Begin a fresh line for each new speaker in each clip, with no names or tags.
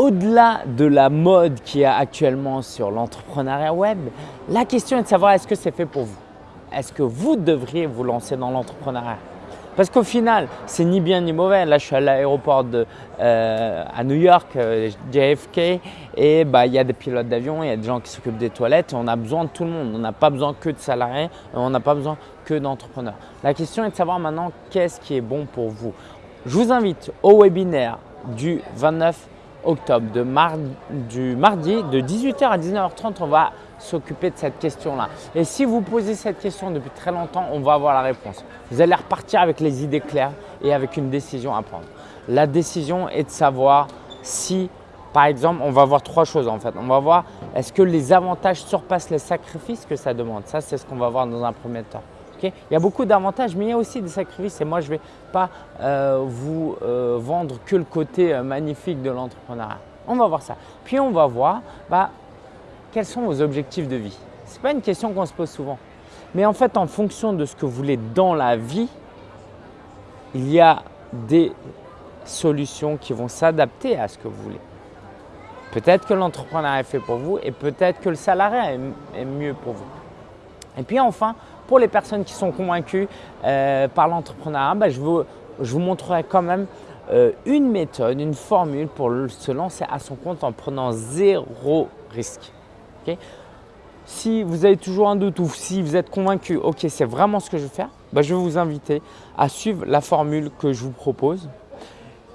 au-delà de la mode qui est actuellement sur l'entrepreneuriat web, la question est de savoir est-ce que c'est fait pour vous? Est-ce que vous devriez vous lancer dans l'entrepreneuriat? Parce qu'au final, c'est ni bien ni mauvais. Là, je suis à l'aéroport euh, à New York, euh, JFK, et bah, il y a des pilotes d'avion, il y a des gens qui s'occupent des toilettes, et on a besoin de tout le monde. On n'a pas besoin que de salariés, on n'a pas besoin que d'entrepreneurs. La question est de savoir maintenant qu'est-ce qui est bon pour vous? Je vous invite au webinaire du 29 octobre, de du mardi de 18h à 19h30, on va s'occuper de cette question-là. Et si vous posez cette question depuis très longtemps, on va avoir la réponse. Vous allez repartir avec les idées claires et avec une décision à prendre. La décision est de savoir si, par exemple, on va voir trois choses en fait. On va voir est-ce que les avantages surpassent les sacrifices que ça demande? Ça, c'est ce qu'on va voir dans un premier temps. Il y a beaucoup d'avantages, mais il y a aussi des sacrifices. Et moi, je ne vais pas euh, vous euh, vendre que le côté euh, magnifique de l'entrepreneuriat. On va voir ça. Puis, on va voir bah, quels sont vos objectifs de vie Ce n'est pas une question qu'on se pose souvent. Mais en fait, en fonction de ce que vous voulez dans la vie, il y a des solutions qui vont s'adapter à ce que vous voulez. Peut-être que l'entrepreneuriat est fait pour vous et peut-être que le salariat est, mieux pour vous. Et puis enfin, pour les personnes qui sont convaincues euh, par l'entrepreneuriat, bah, je, vous, je, vous, montrerai quand même euh, une méthode, une formule pour se lancer à son compte en prenant zéro risque. Si vous avez toujours un doute ou si vous êtes convaincu, ok, c'est vraiment ce que je veux faire, bah, je vais vous inviter à suivre la formule que je vous propose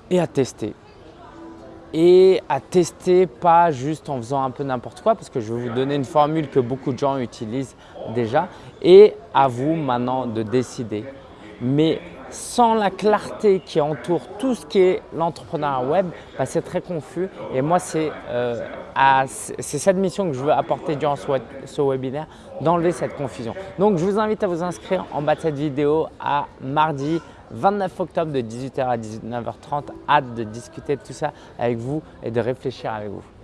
et à tester. Et à tester pas juste en faisant un peu n'importe quoi parce que je vais vous donner une formule que beaucoup de gens utilisent déjà et à vous maintenant de décider. Mais sans la clarté qui entoure tout ce qui est l'entrepreneuriat web, bah, c'est très confus. Et moi, euh, c'est cette mission que je veux apporter durant ce, webinaire, d'enlever cette confusion. Donc, je vous invite à vous inscrire en bas de cette vidéo à mardi 29 octobre de 18h à 19h30. Hâte de discuter de tout ça avec vous et de réfléchir avec vous.